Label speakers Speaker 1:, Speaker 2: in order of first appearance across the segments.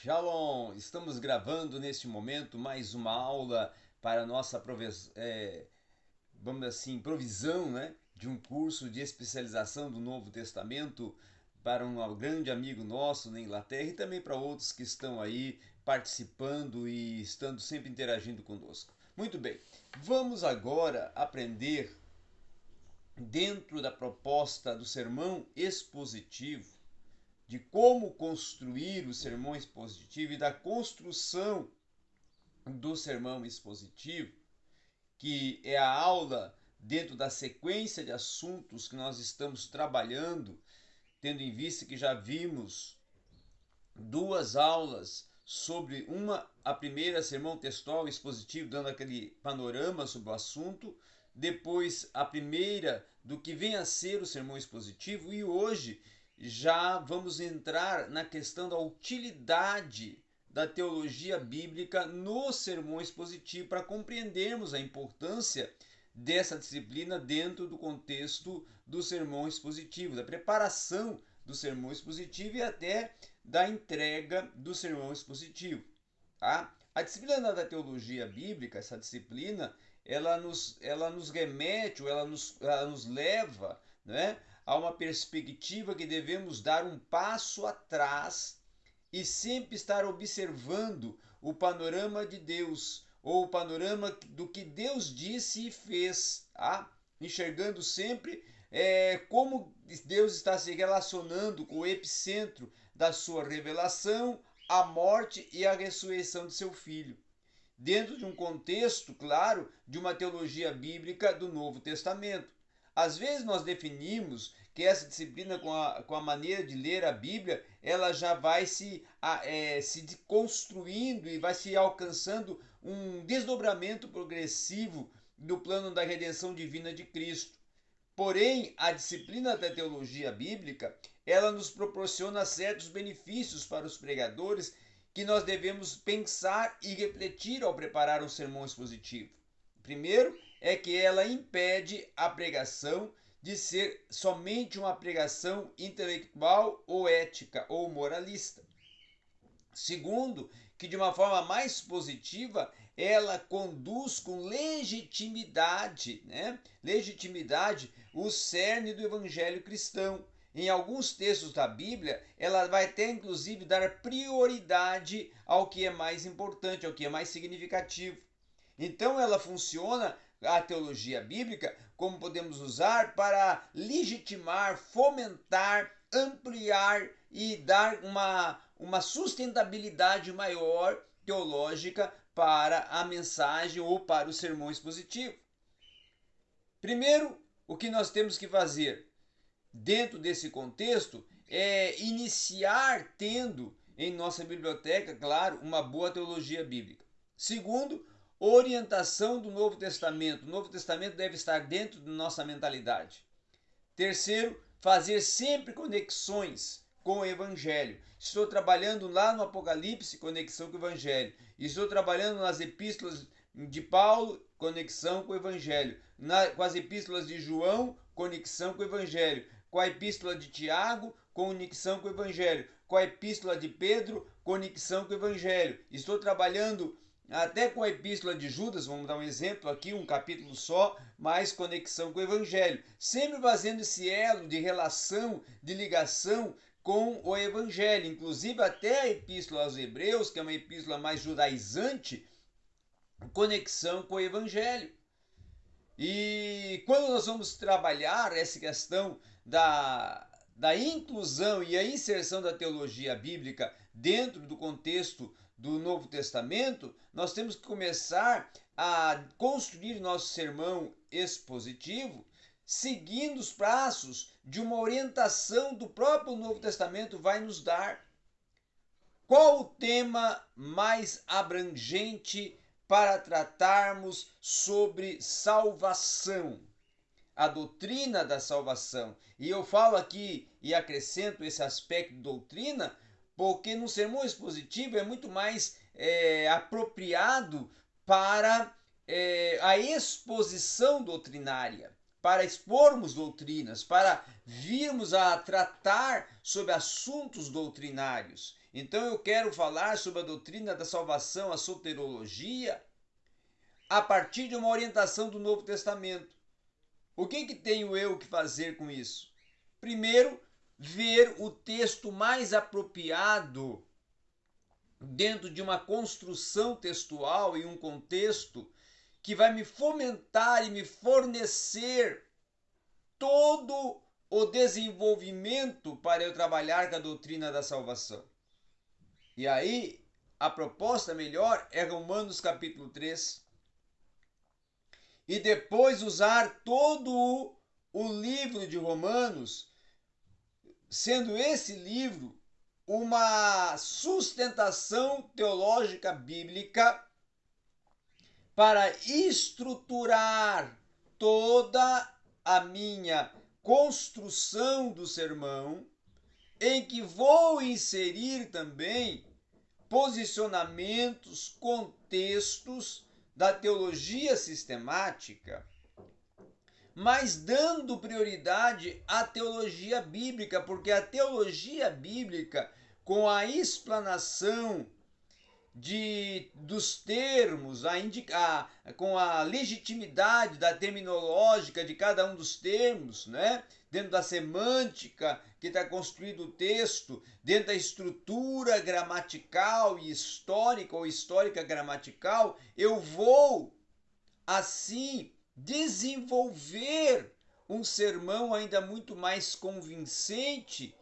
Speaker 1: Shalom! Estamos gravando neste momento mais uma aula para nossa é, vamos assim, provisão né, de um curso de especialização do Novo Testamento para um grande amigo nosso na Inglaterra e também para outros que estão aí participando e estando sempre interagindo conosco. Muito bem, vamos agora aprender dentro da proposta do sermão expositivo de como construir o sermão expositivo e da construção do sermão expositivo, que é a aula dentro da sequência de assuntos que nós estamos trabalhando, tendo em vista que já vimos duas aulas sobre uma, a primeira sermão textual expositivo, dando aquele panorama sobre o assunto, depois a primeira do que vem a ser o sermão expositivo e hoje já vamos entrar na questão da utilidade da teologia bíblica no sermão expositivo para compreendermos a importância dessa disciplina dentro do contexto do sermão expositivo, da preparação do sermão expositivo e até da entrega do sermão expositivo. Tá? A disciplina da teologia bíblica, essa disciplina, ela nos, ela nos remete, ou ela nos, ela nos leva né, há uma perspectiva que devemos dar um passo atrás e sempre estar observando o panorama de Deus ou o panorama do que Deus disse e fez, tá? enxergando sempre é, como Deus está se relacionando com o epicentro da sua revelação, a morte e a ressurreição de seu filho. Dentro de um contexto, claro, de uma teologia bíblica do Novo Testamento. Às vezes nós definimos que essa disciplina com a, com a maneira de ler a Bíblia, ela já vai se, é, se construindo e vai se alcançando um desdobramento progressivo do plano da redenção divina de Cristo. Porém, a disciplina da teologia bíblica, ela nos proporciona certos benefícios para os pregadores que nós devemos pensar e refletir ao preparar um sermão expositivo. Primeiro, é que ela impede a pregação de ser somente uma pregação intelectual ou ética ou moralista. Segundo, que de uma forma mais positiva, ela conduz com legitimidade, né? Legitimidade o cerne do evangelho cristão. Em alguns textos da Bíblia, ela vai até inclusive dar prioridade ao que é mais importante, ao que é mais significativo. Então ela funciona a teologia bíblica, como podemos usar para legitimar, fomentar, ampliar e dar uma, uma sustentabilidade maior teológica para a mensagem ou para o sermão expositivo. Primeiro, o que nós temos que fazer dentro desse contexto é iniciar tendo em nossa biblioteca, claro, uma boa teologia bíblica. Segundo, Orientação do Novo Testamento. O Novo Testamento deve estar dentro da nossa mentalidade. Terceiro, fazer sempre conexões com o Evangelho. Estou trabalhando lá no Apocalipse, conexão com o Evangelho. Estou trabalhando nas epístolas de Paulo, conexão com o Evangelho. Na, com as epístolas de João, conexão com o Evangelho. Com a epístola de Tiago, conexão com o Evangelho. Com a epístola de Pedro, conexão com o Evangelho. Estou trabalhando até com a epístola de Judas, vamos dar um exemplo aqui, um capítulo só, mais conexão com o evangelho. Sempre fazendo esse elo de relação, de ligação com o evangelho. Inclusive até a epístola aos hebreus, que é uma epístola mais judaizante, conexão com o evangelho. E quando nós vamos trabalhar essa questão da, da inclusão e a inserção da teologia bíblica dentro do contexto do Novo Testamento, nós temos que começar a construir nosso sermão expositivo seguindo os passos de uma orientação do próprio Novo Testamento vai nos dar. Qual o tema mais abrangente para tratarmos sobre salvação? A doutrina da salvação. E eu falo aqui e acrescento esse aspecto de doutrina porque no sermão expositivo é muito mais é, apropriado para é, a exposição doutrinária, para expormos doutrinas, para virmos a tratar sobre assuntos doutrinários. Então eu quero falar sobre a doutrina da salvação, a soterologia, a partir de uma orientação do Novo Testamento. O que, que tenho eu que fazer com isso? Primeiro, ver o texto mais apropriado dentro de uma construção textual e um contexto que vai me fomentar e me fornecer todo o desenvolvimento para eu trabalhar com a doutrina da salvação. E aí, a proposta melhor é Romanos capítulo 3. E depois usar todo o livro de Romanos, sendo esse livro uma sustentação teológica bíblica para estruturar toda a minha construção do sermão, em que vou inserir também posicionamentos, contextos da teologia sistemática, mas dando prioridade à teologia bíblica, porque a teologia bíblica, com a explanação de, dos termos, a indicar, com a legitimidade da terminológica de cada um dos termos, né? dentro da semântica que está construído o texto, dentro da estrutura gramatical e histórica ou histórica gramatical, eu vou assim desenvolver um sermão ainda muito mais convincente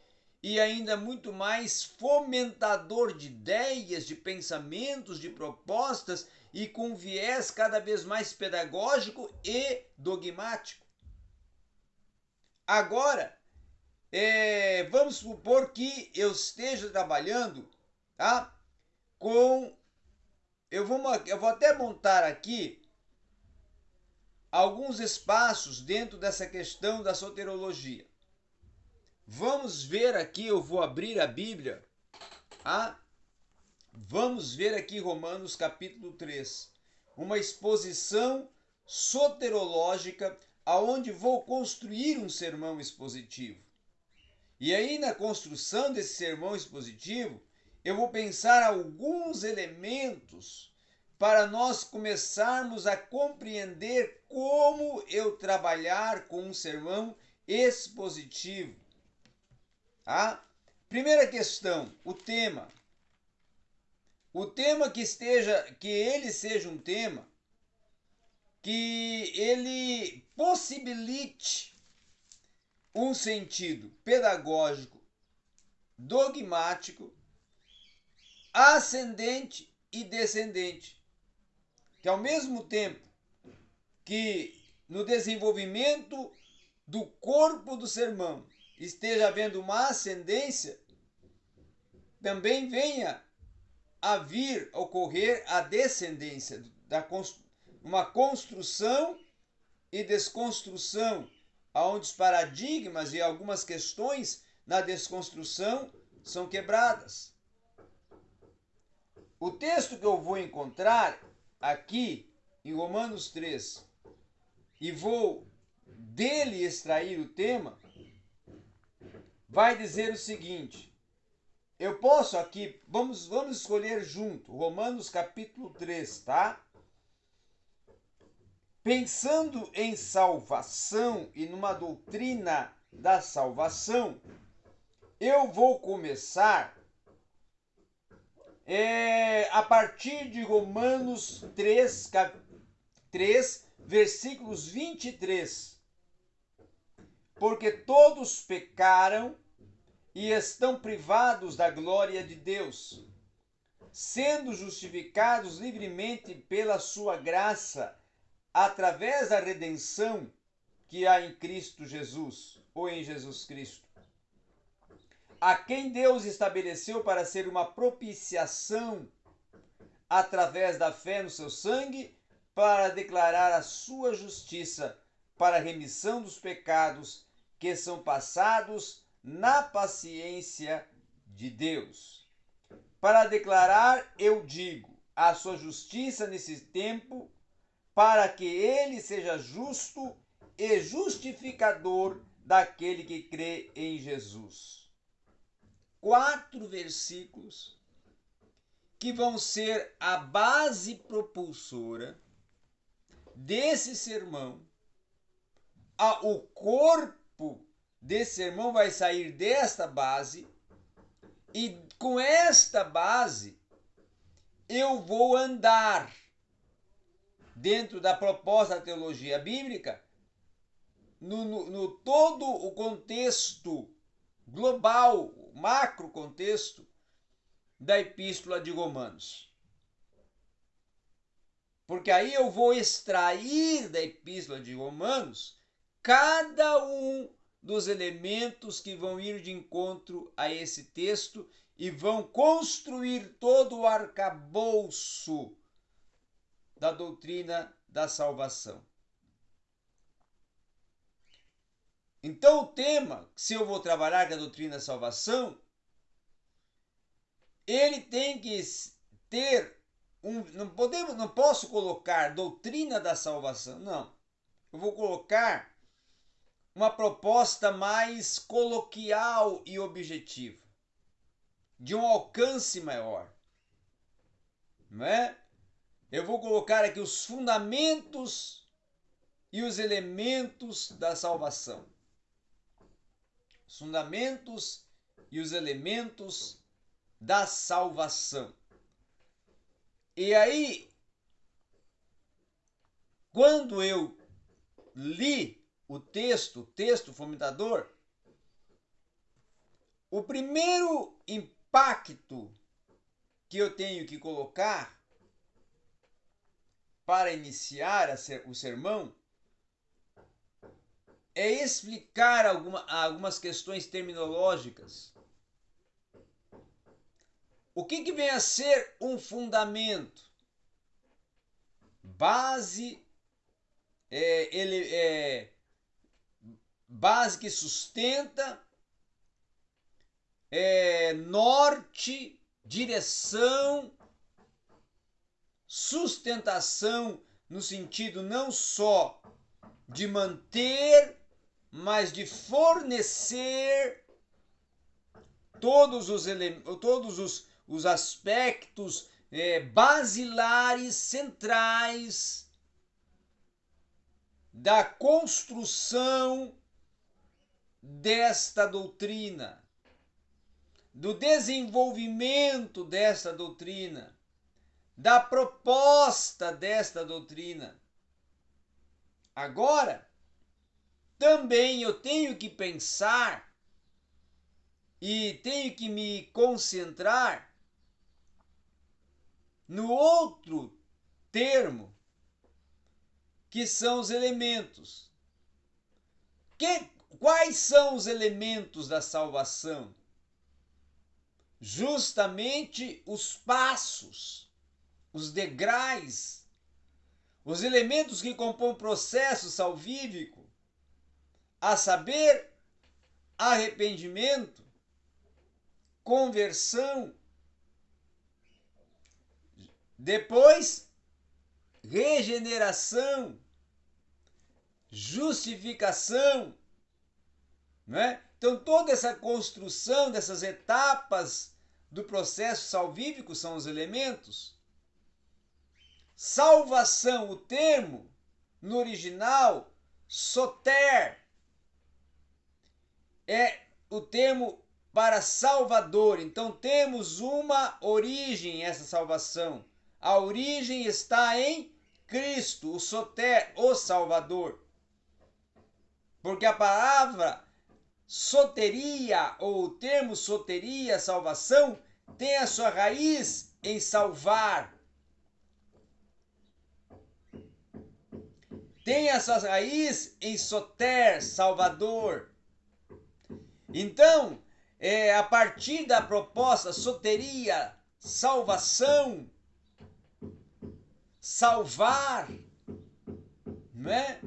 Speaker 1: e ainda muito mais fomentador de ideias, de pensamentos, de propostas e com viés cada vez mais pedagógico e dogmático. Agora, é, vamos supor que eu esteja trabalhando tá, com. Eu vou, eu vou até montar aqui alguns espaços dentro dessa questão da soterologia. Vamos ver aqui, eu vou abrir a Bíblia. Ah, vamos ver aqui Romanos capítulo 3. Uma exposição soterológica aonde vou construir um sermão expositivo. E aí na construção desse sermão expositivo, eu vou pensar alguns elementos para nós começarmos a compreender como eu trabalhar com um sermão expositivo. A primeira questão, o tema. O tema que esteja, que ele seja um tema que ele possibilite um sentido pedagógico, dogmático, ascendente e descendente. Que ao mesmo tempo que no desenvolvimento do corpo do sermão esteja havendo uma ascendência, também venha a vir ocorrer a descendência, da, uma construção e desconstrução, onde os paradigmas e algumas questões na desconstrução são quebradas. O texto que eu vou encontrar aqui em Romanos 3 e vou dele extrair o tema, vai dizer o seguinte: eu posso aqui, vamos, vamos escolher junto, Romanos capítulo 3, tá? Pensando em salvação e numa doutrina da salvação, eu vou começar é, a partir de Romanos 3, 3, versículos 23 porque todos pecaram e estão privados da glória de Deus, sendo justificados livremente pela sua graça, através da redenção que há em Cristo Jesus, ou em Jesus Cristo, a quem Deus estabeleceu para ser uma propiciação através da fé no seu sangue, para declarar a sua justiça para a remissão dos pecados que são passados na paciência de Deus. Para declarar, eu digo, a sua justiça nesse tempo, para que ele seja justo e justificador daquele que crê em Jesus. Quatro versículos que vão ser a base propulsora desse sermão. o corpo desse sermão vai sair desta base e com esta base eu vou andar dentro da proposta da teologia bíblica no, no, no todo o contexto global, macro contexto da epístola de Romanos. Porque aí eu vou extrair da epístola de Romanos cada um dos elementos que vão ir de encontro a esse texto e vão construir todo o arcabouço da doutrina da salvação. Então, o tema, se eu vou trabalhar com a doutrina da salvação, ele tem que ter um. Não, podemos, não posso colocar doutrina da salvação, não. Eu vou colocar uma proposta mais coloquial e objetiva, de um alcance maior. Não é? Eu vou colocar aqui os fundamentos e os elementos da salvação os fundamentos e os elementos da salvação. E aí, quando eu li o texto, o texto fomentador, o primeiro impacto que eu tenho que colocar para iniciar o sermão é explicar alguma, algumas questões terminológicas. O que, que vem a ser um fundamento? Base, é, ele é base que sustenta, é, norte, direção, sustentação no sentido não só de manter mas de fornecer todos os, todos os, os aspectos é, basilares, centrais da construção desta doutrina, do desenvolvimento desta doutrina, da proposta desta doutrina. Agora, também eu tenho que pensar e tenho que me concentrar no outro termo, que são os elementos. Que, quais são os elementos da salvação? Justamente os passos, os degraus, os elementos que compõem o processo salvífico a saber, arrependimento, conversão, depois regeneração, justificação, né? Então toda essa construção dessas etapas do processo salvífico são os elementos. Salvação, o termo no original soter é o termo para Salvador. Então temos uma origem essa salvação. A origem está em Cristo, o Soter, o Salvador. Porque a palavra soteria ou o termo soteria, salvação, tem a sua raiz em salvar. Tem a sua raiz em soter, salvador. Então, é, a partir da proposta soteria, salvação, salvar, né?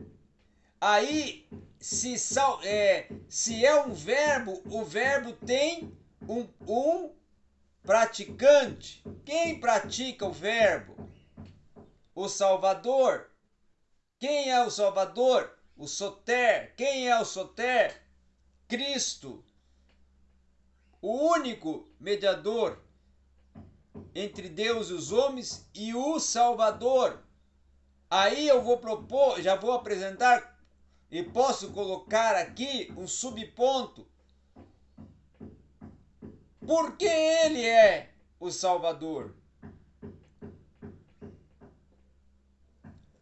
Speaker 1: Aí, se, sal, é, se é um verbo, o verbo tem um, um praticante. Quem pratica o verbo? O Salvador. Quem é o Salvador? O Soter. Quem é o Soter? Cristo. o único mediador entre Deus e os homens e o Salvador. Aí eu vou propor, já vou apresentar e posso colocar aqui um subponto. Porque ele é o Salvador?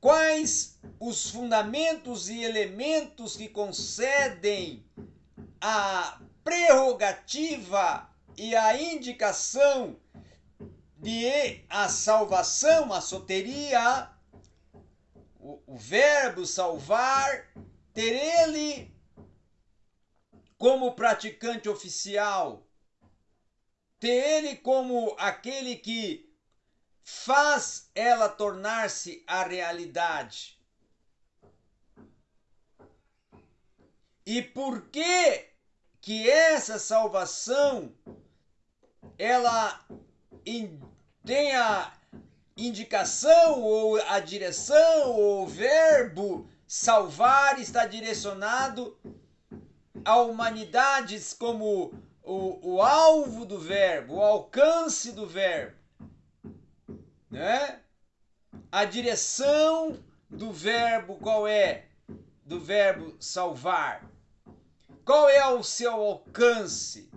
Speaker 1: Quais os fundamentos e elementos que concedem a prerrogativa e a indicação de a salvação, a soteria, o, o verbo salvar, ter ele como praticante oficial, ter ele como aquele que faz ela tornar-se a realidade. E por que que essa salvação ela tem a indicação ou a direção ou o verbo salvar está direcionado a humanidades como o, o alvo do verbo, o alcance do verbo né? A direção do verbo qual é? Do verbo salvar. Qual é o seu alcance?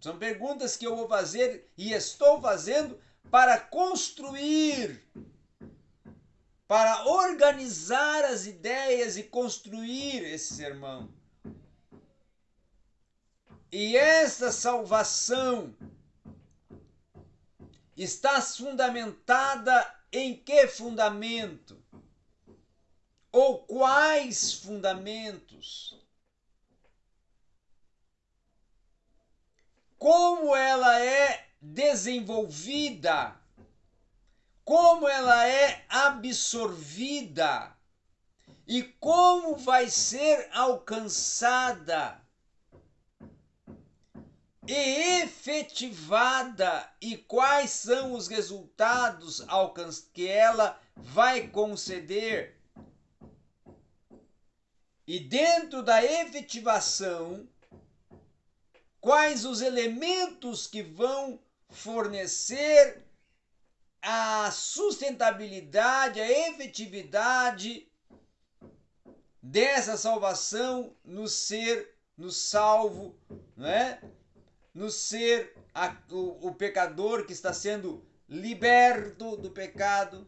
Speaker 1: São perguntas que eu vou fazer e estou fazendo para construir, para organizar as ideias e construir esse sermão. E essa salvação está fundamentada em que fundamento? Ou quais fundamentos? Como ela é desenvolvida? Como ela é absorvida? E como vai ser alcançada? e efetivada e quais são os resultados que ela vai conceder. E dentro da efetivação, quais os elementos que vão fornecer a sustentabilidade, a efetividade dessa salvação no ser, no salvo, não é? no ser a, o, o pecador que está sendo liberto do pecado.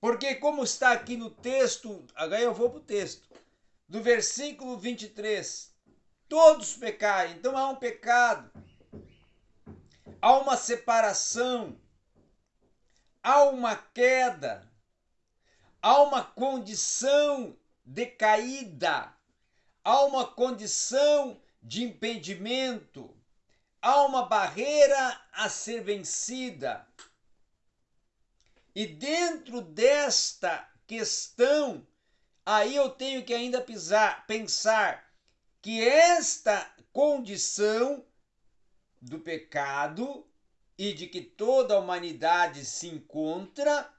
Speaker 1: Porque, como está aqui no texto, agora eu vou para o texto, do versículo 23, todos pecaram, então há um pecado, há uma separação, há uma queda, há uma condição decaída, há uma condição de impedimento, há uma barreira a ser vencida. E dentro desta questão, aí eu tenho que ainda pisar, pensar que esta condição do pecado e de que toda a humanidade se encontra,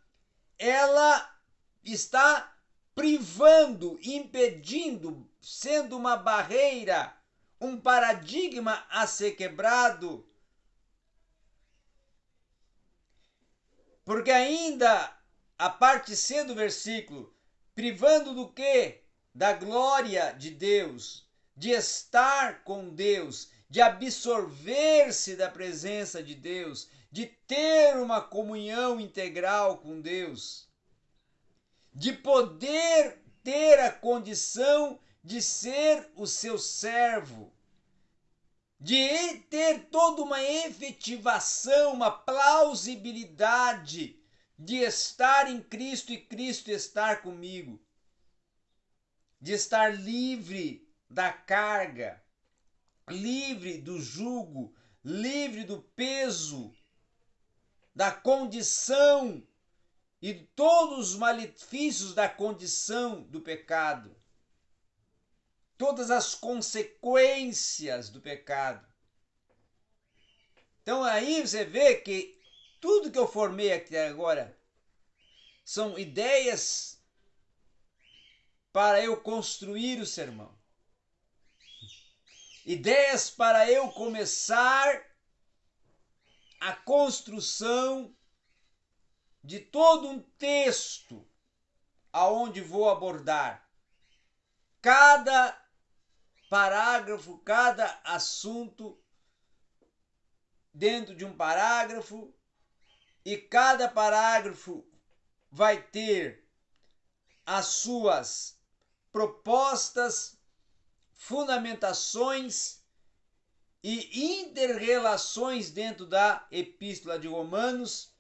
Speaker 1: ela está privando, impedindo, sendo uma barreira um paradigma a ser quebrado. Porque ainda a parte C do versículo, privando do que? Da glória de Deus, de estar com Deus, de absorver-se da presença de Deus, de ter uma comunhão integral com Deus, de poder ter a condição de ser o seu servo, de ter toda uma efetivação, uma plausibilidade de estar em Cristo e Cristo estar comigo, de estar livre da carga, livre do jugo, livre do peso, da condição e todos os malefícios da condição do pecado todas as consequências do pecado. Então aí você vê que tudo que eu formei aqui agora são ideias para eu construir o sermão. Ideias para eu começar a construção de todo um texto aonde vou abordar cada parágrafo, cada assunto dentro de um parágrafo e cada parágrafo vai ter as suas propostas, fundamentações e interrelações dentro da Epístola de Romanos,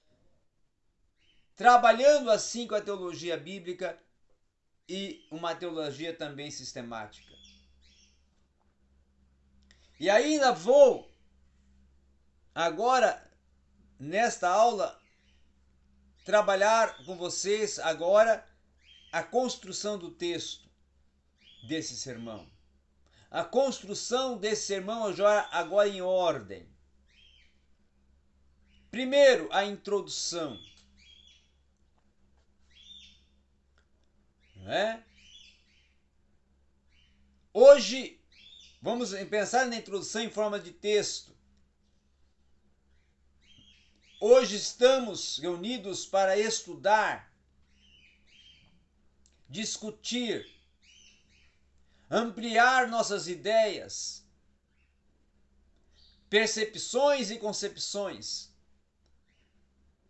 Speaker 1: trabalhando assim com a teologia bíblica e uma teologia também sistemática. E ainda vou agora nesta aula trabalhar com vocês agora a construção do texto desse sermão a construção desse sermão agora em ordem. Primeiro, a introdução. É? Hoje, vamos pensar na introdução em forma de texto. Hoje estamos reunidos para estudar, discutir, ampliar nossas ideias, percepções e concepções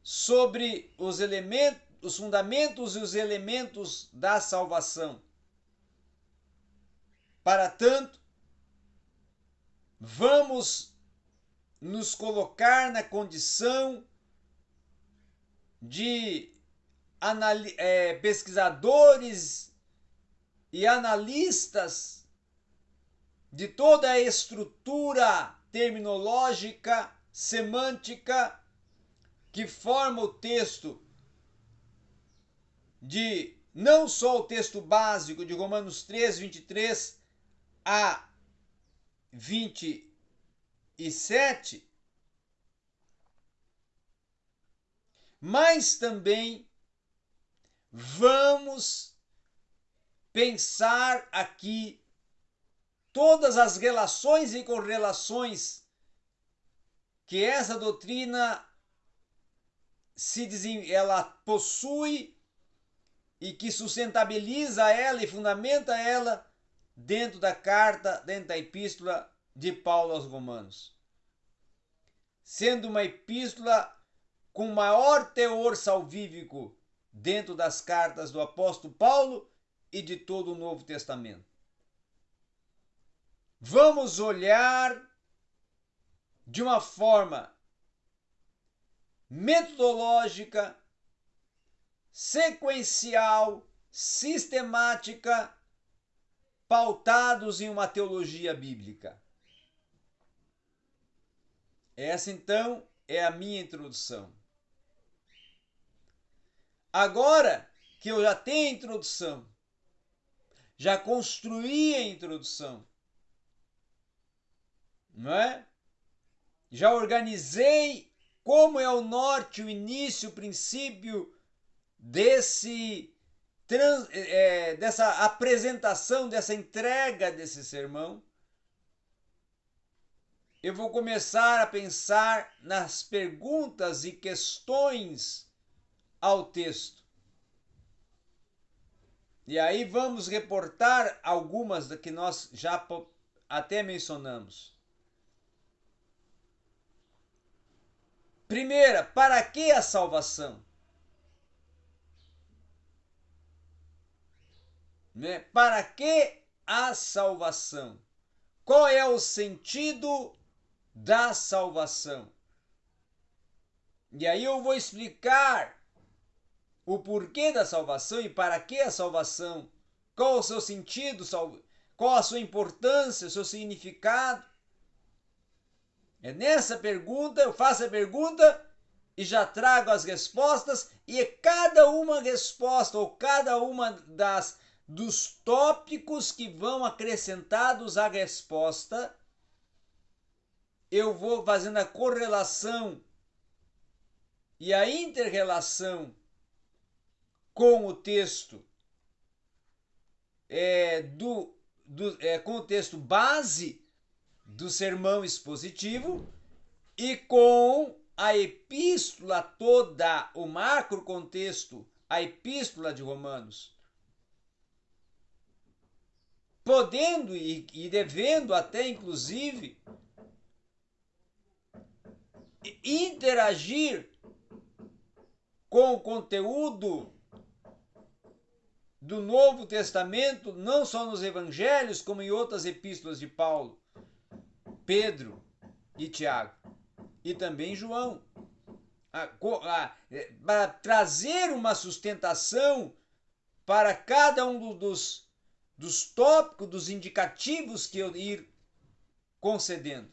Speaker 1: sobre os elementos, os fundamentos e os elementos da salvação. Para tanto, vamos nos colocar na condição de é, pesquisadores e analistas de toda a estrutura terminológica, semântica que forma o texto de não só o texto básico de Romanos 3, 23 a 27, mas também vamos pensar aqui todas as relações e correlações que essa doutrina se ela possui e que sustentabiliza ela e fundamenta ela dentro da carta, dentro da epístola de Paulo aos Romanos. Sendo uma epístola com maior teor salvífico dentro das cartas do apóstolo Paulo e de todo o Novo Testamento. Vamos olhar de uma forma metodológica, sequencial, sistemática, pautados em uma teologia bíblica. Essa então é a minha introdução. Agora que eu já tenho a introdução, já construí a introdução. Não é? Já organizei como é o norte, o início, o princípio desse trans, é, dessa apresentação, dessa entrega desse sermão. Eu vou começar a pensar nas perguntas e questões ao texto. E aí vamos reportar algumas que nós já até mencionamos. Primeira, para que a salvação? Né? Para que a salvação? Qual é o sentido da salvação? E aí eu vou explicar o porquê da salvação e para que a salvação, qual o seu sentido, qual a sua importância, o seu significado. É nessa pergunta, eu faço a pergunta e já trago as respostas, e é cada uma resposta ou cada uma das dos tópicos que vão acrescentados à resposta, eu vou fazendo a correlação e a interrelação com o texto é, do, do é, com o texto base do sermão expositivo e com a epístola toda, o macro contexto, a epístola de Romanos. Podendo e, e devendo até inclusive interagir com o conteúdo do Novo Testamento, não só nos evangelhos, como em outras epístolas de Paulo, Pedro e Tiago, e também João. É, para trazer uma sustentação para cada um dos, dos tópicos, dos indicativos que eu ir concedendo,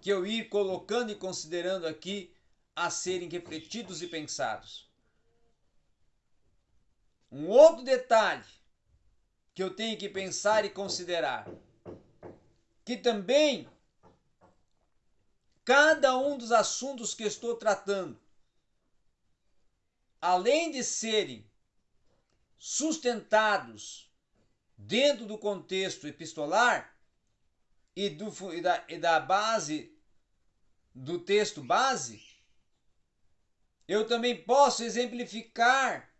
Speaker 1: que eu ir colocando e considerando aqui a serem refletidos e pensados. Um outro detalhe que eu tenho que pensar e considerar, que também cada um dos assuntos que estou tratando, além de serem sustentados dentro do contexto epistolar e, do, e, da, e da base do texto base, eu também posso exemplificar,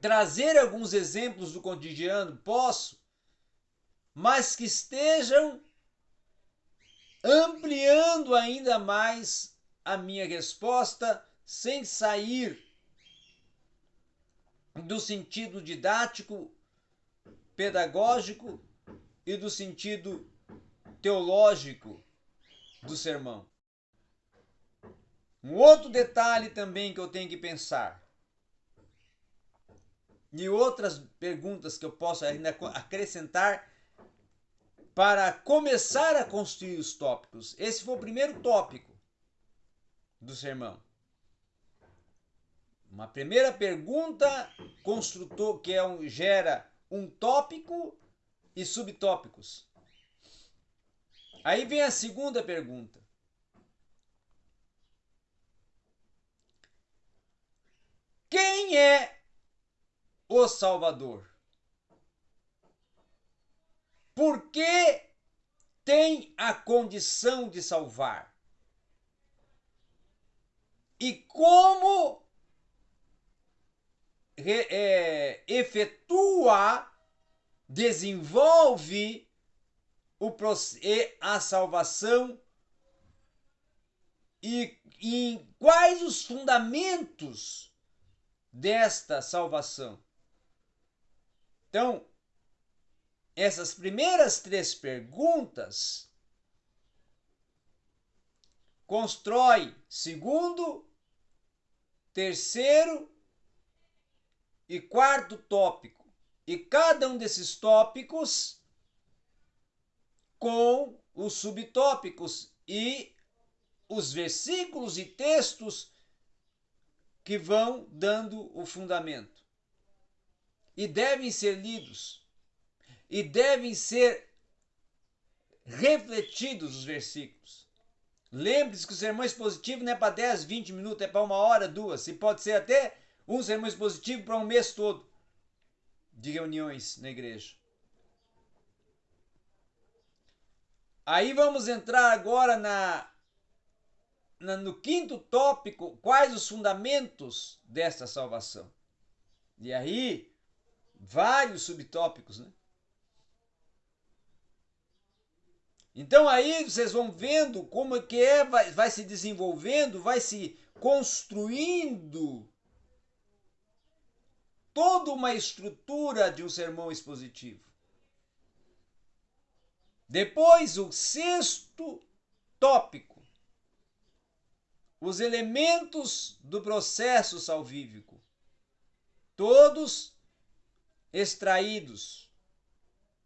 Speaker 1: trazer alguns exemplos do cotidiano, posso, mas que estejam ampliando ainda mais a minha resposta sem sair do sentido didático, pedagógico e do sentido teológico do sermão. Um outro detalhe também que eu tenho que pensar. E outras perguntas que eu posso ainda acrescentar para começar a construir os tópicos. Esse foi o primeiro tópico do sermão. Uma primeira pergunta construtor que é um, gera um tópico e subtópicos. Aí vem a segunda pergunta. Quem é o Salvador? Por que tem a condição de salvar? E como é, efetua, desenvolve o, a salvação e, e quais os fundamentos desta salvação. Então, essas primeiras três perguntas constrói segundo, terceiro e quarto tópico. E cada um desses tópicos com os subtópicos e os versículos e textos que vão dando o fundamento. E devem ser lidos. E devem ser refletidos os versículos. Lembre-se que o sermão expositivo não é para 10, 20 minutos, é para uma hora, duas. E pode ser até um sermão expositivo para um mês todo de reuniões na igreja. Aí vamos entrar agora na no quinto tópico, quais os fundamentos desta salvação? E aí, vários subtópicos, né? Então aí vocês vão vendo como é que é, vai, vai se desenvolvendo, vai se construindo toda uma estrutura de um sermão expositivo. Depois, o sexto tópico os elementos do processo salvífico, todos extraídos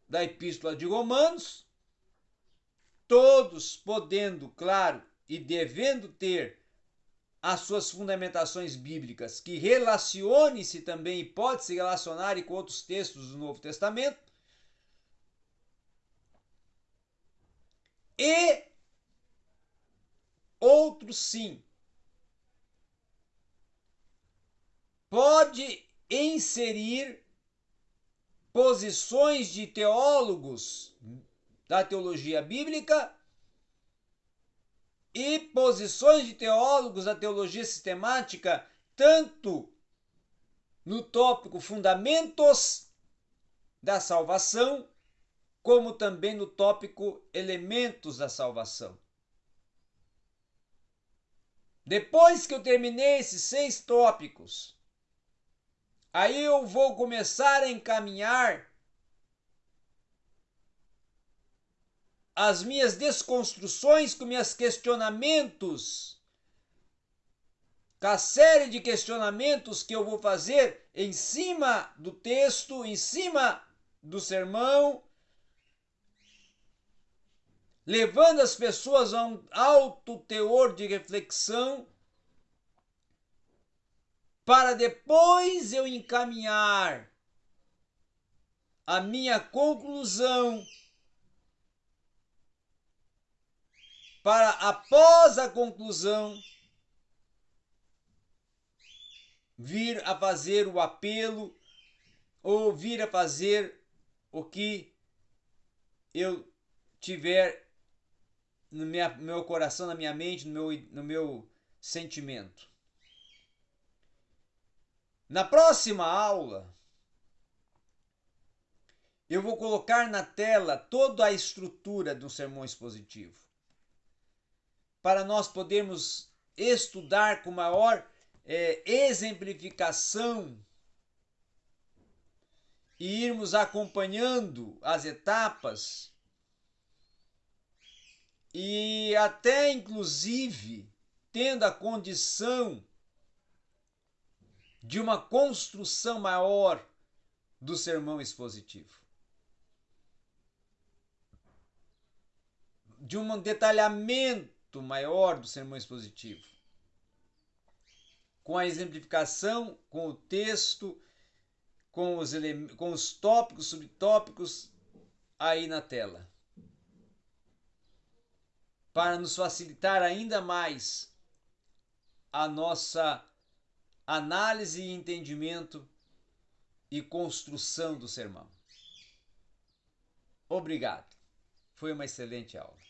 Speaker 1: da Epístola de Romanos, todos podendo, claro, e devendo ter as suas fundamentações bíblicas, que relacione-se também e pode se relacionar com outros textos do Novo Testamento. E Outro sim. Pode inserir posições de teólogos da teologia bíblica e posições de teólogos da teologia sistemática, tanto no tópico Fundamentos da Salvação, como também no tópico Elementos da Salvação. Depois que eu terminei esses seis tópicos, aí eu vou começar a encaminhar as minhas desconstruções, com meus questionamentos, com a série de questionamentos que eu vou fazer em cima do texto, em cima do sermão, levando as pessoas a um alto teor de reflexão, para depois eu encaminhar a minha conclusão para após a conclusão vir a fazer o apelo ou vir a fazer o que eu tiver no minha, meu coração, na minha mente, no meu, no meu sentimento. Na próxima aula, eu vou colocar na tela toda a estrutura do sermão expositivo para nós podermos estudar com maior é, exemplificação e irmos acompanhando as etapas e até inclusive tendo a condição de uma construção maior do sermão expositivo. De um detalhamento maior do sermão expositivo. Com a exemplificação, com o texto, com os, com os tópicos, subtópicos aí na tela. Para nos facilitar ainda mais a nossa análise e entendimento e construção do sermão. Obrigado. Foi uma excelente aula.